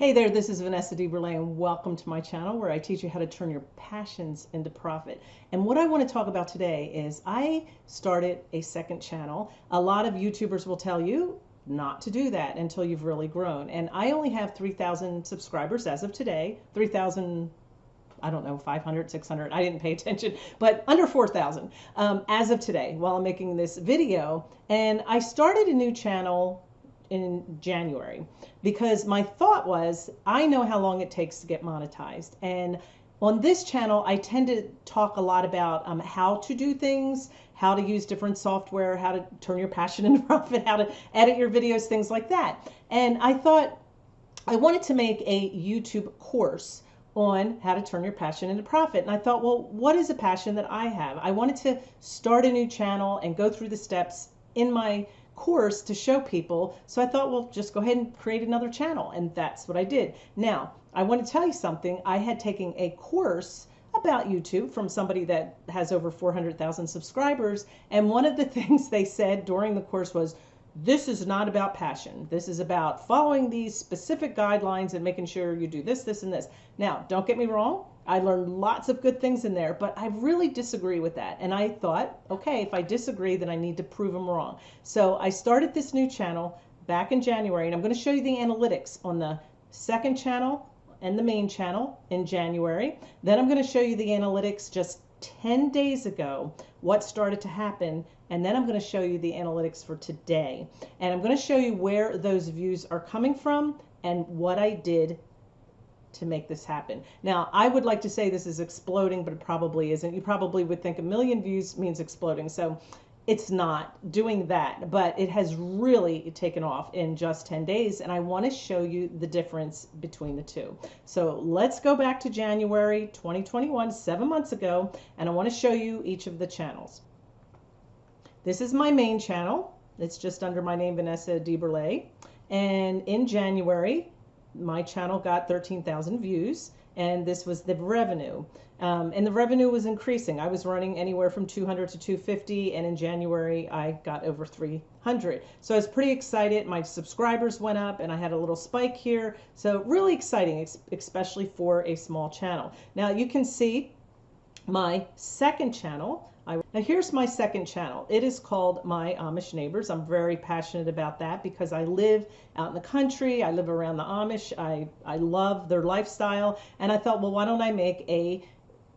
Hey there, this is Vanessa DeBurle and welcome to my channel where I teach you how to turn your passions into profit. And what I want to talk about today is I started a second channel. A lot of YouTubers will tell you not to do that until you've really grown. And I only have 3,000 subscribers as of today, 3,000 I don't know, 500, 600. I didn't pay attention, but under 4,000 um, as of today while I'm making this video. And I started a new channel in January because my thought was I know how long it takes to get monetized. And on this channel, I tend to talk a lot about um, how to do things, how to use different software, how to turn your passion into profit, how to edit your videos, things like that. And I thought I wanted to make a YouTube course on how to turn your passion into profit. And I thought, well, what is a passion that I have? I wanted to start a new channel and go through the steps in my course to show people. So I thought, well, just go ahead and create another channel. And that's what I did. Now, I want to tell you something. I had taken a course about YouTube from somebody that has over 400,000 subscribers. And one of the things they said during the course was, this is not about passion. This is about following these specific guidelines and making sure you do this, this, and this. Now, don't get me wrong. I learned lots of good things in there, but I really disagree with that. And I thought, okay, if I disagree, then I need to prove them wrong. So I started this new channel back in January, and I'm going to show you the analytics on the second channel and the main channel in January. Then I'm going to show you the analytics just 10 days ago, what started to happen. And then I'm going to show you the analytics for today. And I'm going to show you where those views are coming from and what I did to make this happen. Now, I would like to say this is exploding, but it probably isn't. You probably would think a million views means exploding. So it's not doing that, but it has really taken off in just 10 days. And I want to show you the difference between the two. So let's go back to January 2021, seven months ago, and I want to show you each of the channels. This is my main channel. It's just under my name, Vanessa DeBurle. And in January, my channel got 13,000 views and this was the revenue. Um, and the revenue was increasing. I was running anywhere from 200 to 250, and in January I got over 300. So I was pretty excited. My subscribers went up, and I had a little spike here. So really exciting, especially for a small channel. Now you can see my second channel I, now here's my second channel. It is called My Amish Neighbors. I'm very passionate about that because I live out in the country. I live around the Amish. I, I love their lifestyle. And I thought, well, why don't I make a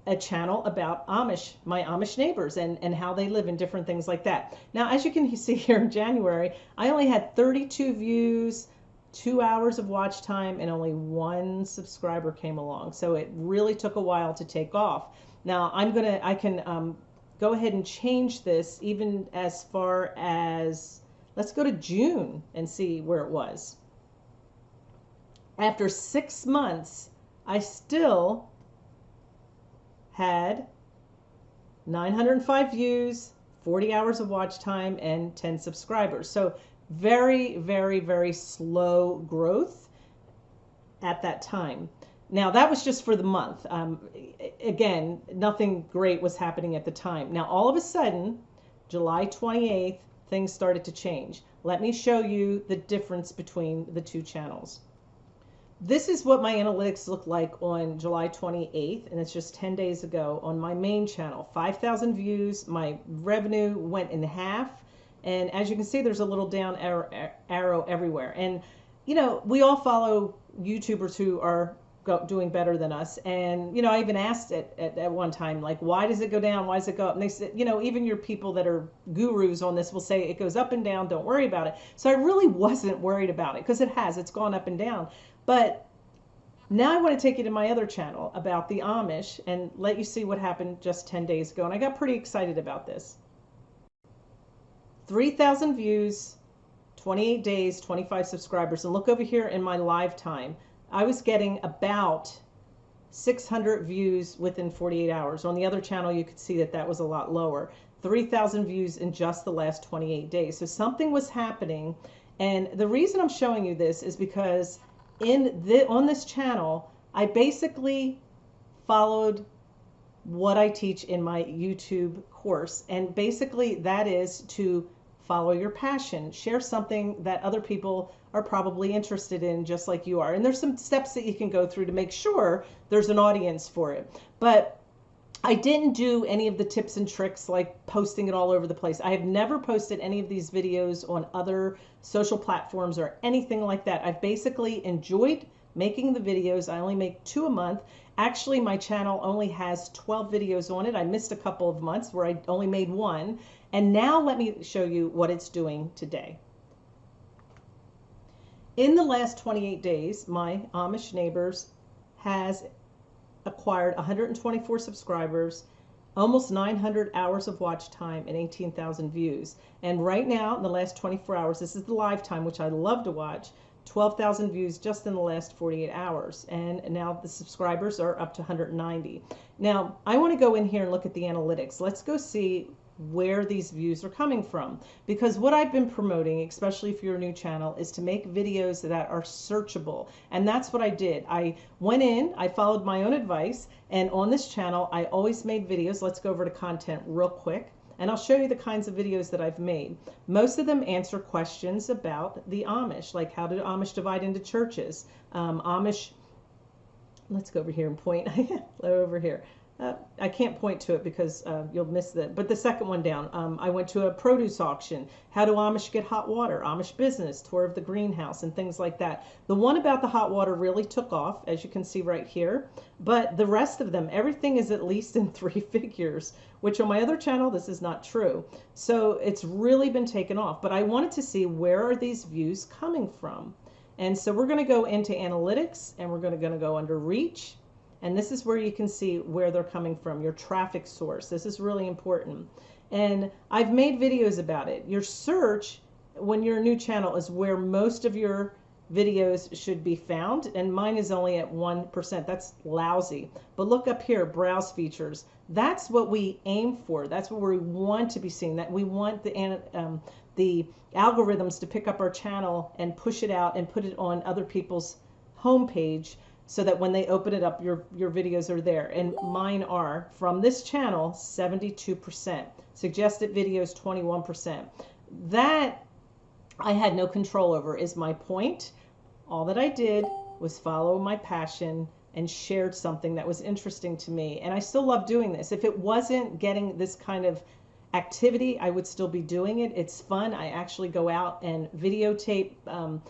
a channel about Amish, my Amish neighbors and, and how they live and different things like that. Now, as you can see here in January, I only had 32 views, two hours of watch time, and only one subscriber came along. So it really took a while to take off. Now I'm going to, I can um, go ahead and change this even as far as, let's go to June and see where it was. After six months, I still had 905 views, 40 hours of watch time, and 10 subscribers. So very, very, very slow growth at that time. Now that was just for the month. Um, again, nothing great was happening at the time. Now all of a sudden, July 28th, things started to change. Let me show you the difference between the two channels. This is what my analytics look like on July 28th, and it's just 10 days ago on my main channel. 5,000 views, my revenue went in half, and as you can see, there's a little down arrow, arrow everywhere. And, you know, we all follow YouTubers who are go, doing better than us. And, you know, I even asked it at, at one time, like, why does it go down? Why does it go up? And they said, you know, even your people that are gurus on this will say it goes up and down. Don't worry about it. So I really wasn't worried about it because it has, it's gone up and down. But now I want to take you to my other channel about the Amish and let you see what happened just 10 days ago. And I got pretty excited about this. 3,000 views, 28 days, 25 subscribers. And look over here in my live time. I was getting about 600 views within 48 hours. On the other channel, you could see that that was a lot lower. 3,000 views in just the last 28 days. So something was happening. And the reason I'm showing you this is because in the, on this channel, I basically followed what I teach in my YouTube course. And basically that is to follow your passion. Share something that other people are probably interested in, just like you are. And there's some steps that you can go through to make sure there's an audience for it. But I didn't do any of the tips and tricks like posting it all over the place. I have never posted any of these videos on other social platforms or anything like that. I've basically enjoyed making the videos. I only make two a month. Actually, my channel only has 12 videos on it. I missed a couple of months where I only made one. And now let me show you what it's doing today. In the last 28 days, my Amish neighbors has acquired 124 subscribers, almost 900 hours of watch time, and 18,000 views. And right now, in the last 24 hours, this is the live time, which I love to watch, 12,000 views just in the last 48 hours. And now the subscribers are up to 190. Now, I want to go in here and look at the analytics. Let's go see where these views are coming from. Because what I've been promoting, especially if you're a new channel, is to make videos that are searchable. And that's what I did. I went in, I followed my own advice, and on this channel, I always made videos. Let's go over to content real quick. And I'll show you the kinds of videos that I've made. Most of them answer questions about the Amish, like how do Amish divide into churches? Um, Amish, let's go over here and point over here. Uh, I can't point to it because uh, you'll miss that. But the second one down, um, I went to a produce auction. How do Amish get hot water? Amish business, tour of the greenhouse, and things like that. The one about the hot water really took off, as you can see right here. But the rest of them, everything is at least in three figures, which on my other channel, this is not true. So it's really been taken off. But I wanted to see where are these views coming from? And so we're going to go into analytics and we're going to go under reach and this is where you can see where they're coming from, your traffic source. This is really important. And I've made videos about it. Your search, when you're a new channel, is where most of your videos should be found. And mine is only at 1%. That's lousy. But look up here, browse features. That's what we aim for. That's what we want to be seen. That we want the, um, the algorithms to pick up our channel and push it out and put it on other people's homepage so that when they open it up, your, your videos are there. And mine are from this channel, 72%. Suggested videos, 21%. That I had no control over is my point. All that I did was follow my passion and shared something that was interesting to me. And I still love doing this. If it wasn't getting this kind of activity, I would still be doing it. It's fun. I actually go out and videotape um,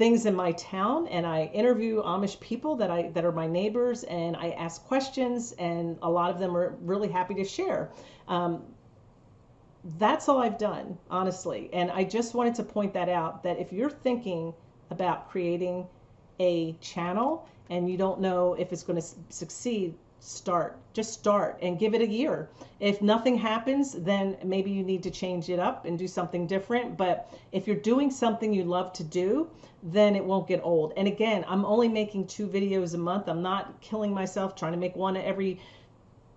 things in my town and I interview Amish people that I that are my neighbors and I ask questions and a lot of them are really happy to share. Um, that's all I've done, honestly. And I just wanted to point that out that if you're thinking about creating a channel and you don't know if it's going to succeed, start. Just start and give it a year. If nothing happens, then maybe you need to change it up and do something different. But if you're doing something you love to do, then it won't get old. And again, I'm only making two videos a month. I'm not killing myself trying to make one every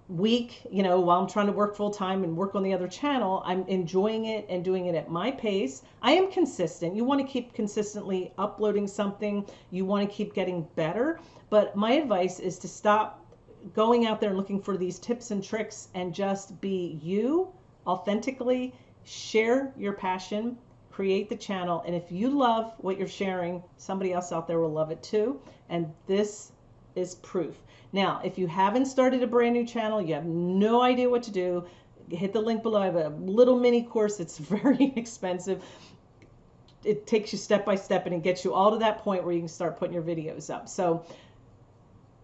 week, you know, while I'm trying to work full time and work on the other channel, I'm enjoying it and doing it at my pace. I am consistent. You want to keep consistently uploading something, you want to keep getting better. But my advice is to stop going out there and looking for these tips and tricks and just be you authentically, share your passion, create the channel. And if you love what you're sharing, somebody else out there will love it too. And this is proof. Now, if you haven't started a brand new channel, you have no idea what to do, hit the link below. I have a little mini course. It's very expensive. It takes you step by step and it gets you all to that point where you can start putting your videos up. So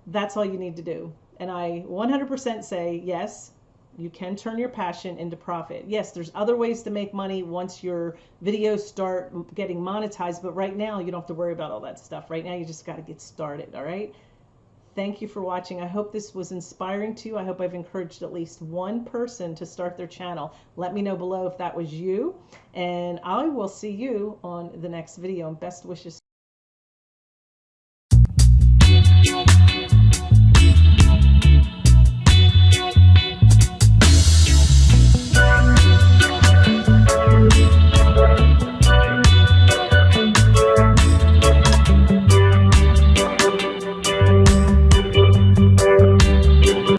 that's all you need to do. And I 100% say, yes, you can turn your passion into profit. Yes, there's other ways to make money once your videos start getting monetized, but right now you don't have to worry about all that stuff. Right now you just got to get started, all right? Thank you for watching. I hope this was inspiring to you. I hope I've encouraged at least one person to start their channel. Let me know below if that was you, and I will see you on the next video. And best wishes